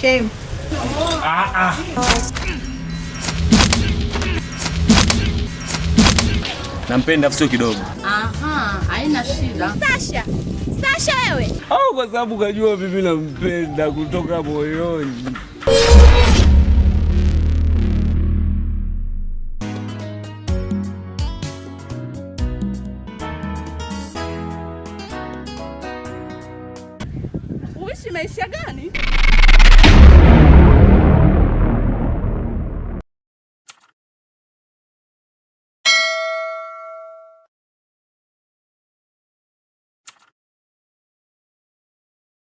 Shame. Nampenda afu sio kidogo. Aha, haina shida. Sasha. Sasha wewe. Au kwa sababu kajua mimi nampenda kutoka moyoni. Uishi maisha gani?